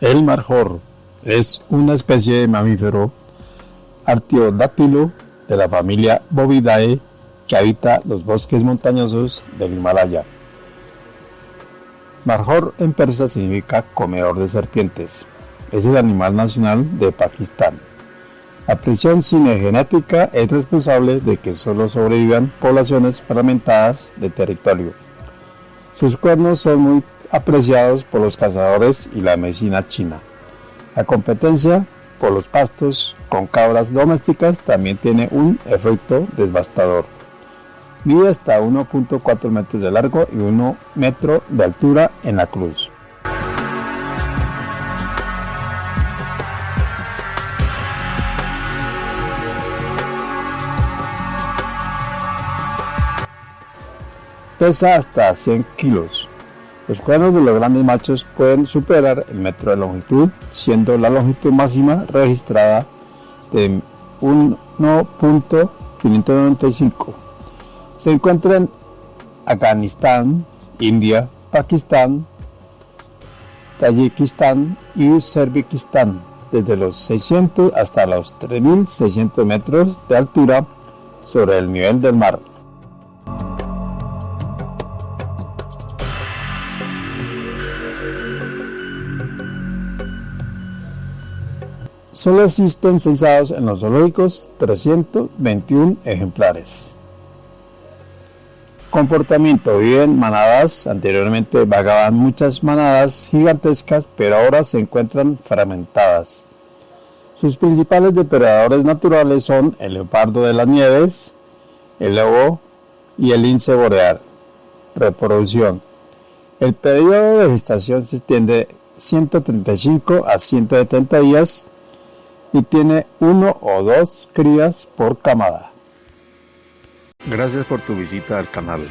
El marjor es una especie de mamífero artiodáctilo de la familia Bovidae que habita los bosques montañosos del Himalaya. Marjor en persa significa comedor de serpientes. Es el animal nacional de Pakistán. La presión cinegenética es responsable de que solo sobrevivan poblaciones fragmentadas de territorio. Sus cuernos son muy apreciados por los cazadores y la medicina china. La competencia por los pastos con cabras domésticas también tiene un efecto devastador. Mide hasta 1.4 metros de largo y 1 metro de altura en la cruz. Pesa hasta 100 kilos. Los cuernos de los grandes machos pueden superar el metro de longitud, siendo la longitud máxima registrada de 1.595. Se encuentra en Afganistán, India, Pakistán, Tayikistán y Uzbekistán, desde los 600 hasta los 3.600 metros de altura sobre el nivel del mar. Solo existen censados en los zoológicos 321 ejemplares. Comportamiento. Viven manadas. Anteriormente vagaban muchas manadas gigantescas, pero ahora se encuentran fragmentadas. Sus principales depredadores naturales son el leopardo de las nieves, el lobo y el lince boreal. Reproducción. El periodo de gestación se extiende 135 a 170 días y tiene uno o dos crías por camada. Gracias por tu visita al canal.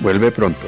Vuelve pronto.